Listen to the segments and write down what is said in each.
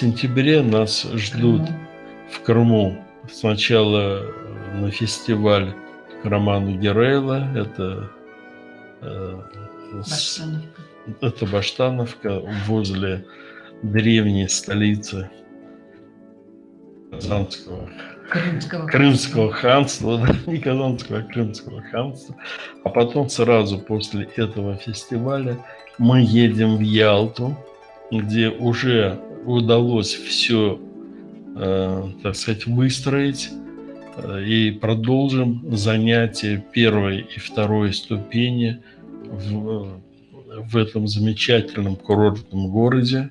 сентябре нас ждут в Крыму сначала на фестиваль к роману Герейла. Это, э, Баштановка. это Баштановка возле древней столицы Казанского Крымского. Крымского ханства, да, не Казанского, а Крымского ханства. А потом сразу после этого фестиваля мы едем в Ялту, где уже удалось все, так сказать, выстроить э, и продолжим занятия первой и второй ступени в, в этом замечательном курортном городе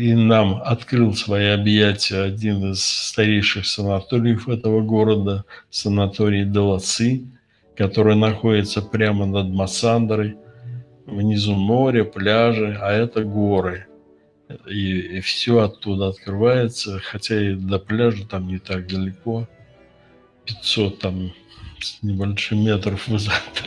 и нам открыл свои объятия один из старейших санаториев этого города, санаторий Долоцы, который находится прямо над Массандрой. Внизу море, пляжи, а это горы. И, и все оттуда открывается, хотя и до пляжа там не так далеко. 500 там с небольшим метров высоты.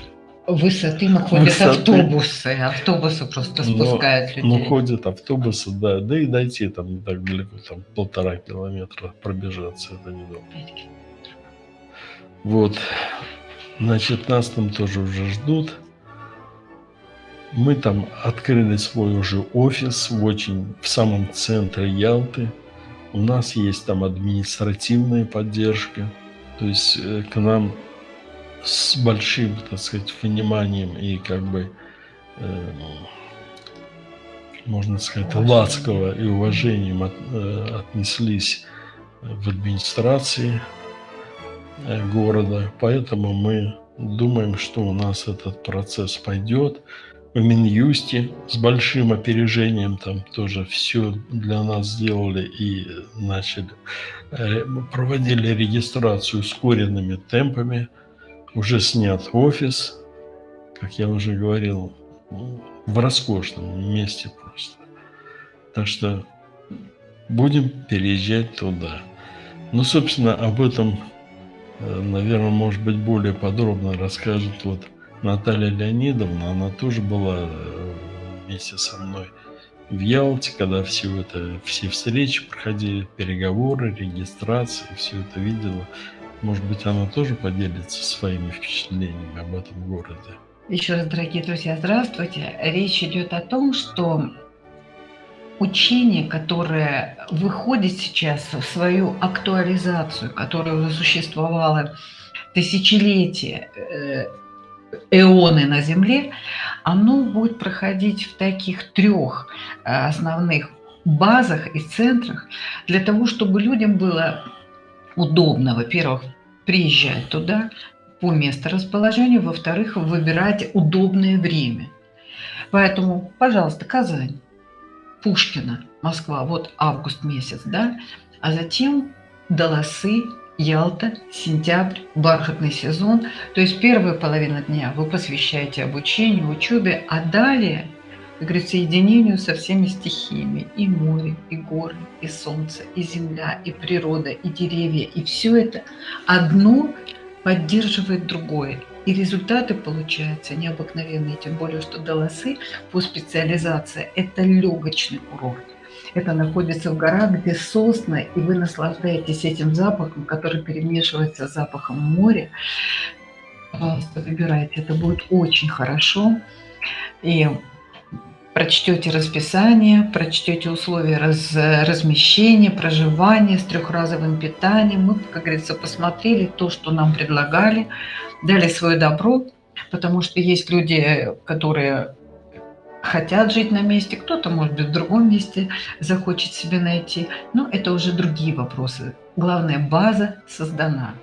Высоты, но ходят Высоты. автобусы. Автобусы просто Но- спускают людей. Ну, ходят автобусы, да. Да и дойти там не так далеко, там полтора километра пробежаться, это. Пять километров. Вот. Значит, нас там тоже уже ждут. Мы там открыли свой уже офис в очень в самом центре Ялты. У нас есть там административная поддержка. То есть э, к нам с большим, так сказать, вниманием и как бы, э, можно сказать, ласково и уважением от- э, отнеслись в администрации э, города. Поэтому мы думаем, что у нас этот процесс пойдет. В Минюсте с большим опережением там тоже все для нас сделали и начали, э, проводили регистрацию ускоренными темпами. Уже снят офис, как я уже говорил, в роскошном месте просто. Так что будем переезжать туда. Ну, собственно, об этом, наверное, может быть, более подробно расскажет вот Наталья Леонидовна. Она тоже была э, вместе со мной в Ялте, когда все это, все встречи проходили, переговоры, регистрации, все это видела. Может быть, она тоже поделится своими впечатлениями об этом городе. Еще раз, дорогие друзья, здравствуйте. Речь идет о том, что учение, которое выходит сейчас в свою актуализацию, которое уже существовало тысячелетия, э, эоны на Земле, оно будет проходить в таких трех э, основных базах и центрах для того, чтобы людям было удобно, во-первых, приезжать туда по месторасположению, во-вторых, выбирать удобное время. Поэтому, пожалуйста, Казань, Пушкина, Москва, вот август месяц, да, а затем Долосы, Ялта, сентябрь, бархатный сезон. То есть первая половина дня вы посвящаете обучению, учебе, а далее, как говорится, единению со всеми стихиями. И море, и горы, и солнце, и земля, и природа, и деревья. И все это одно поддерживает другое. И результаты получаются необыкновенные, тем более, что Долосы по специализации – это легочный курорт. Это находится в горах, где сосны, и вы наслаждаетесь этим запахом, который перемешивается с запахом моря. Пожалуйста, выбирайте, это будет очень хорошо. И прочтете расписание, прочтете условия раз, размещения, проживания с трехразовым питанием. Мы, как говорится, посмотрели то, что нам предлагали, дали свое добро, потому что есть люди, которые хотят жить на месте, кто-то, может быть, в другом месте захочет себе найти. Но это уже другие вопросы. Главная база создана.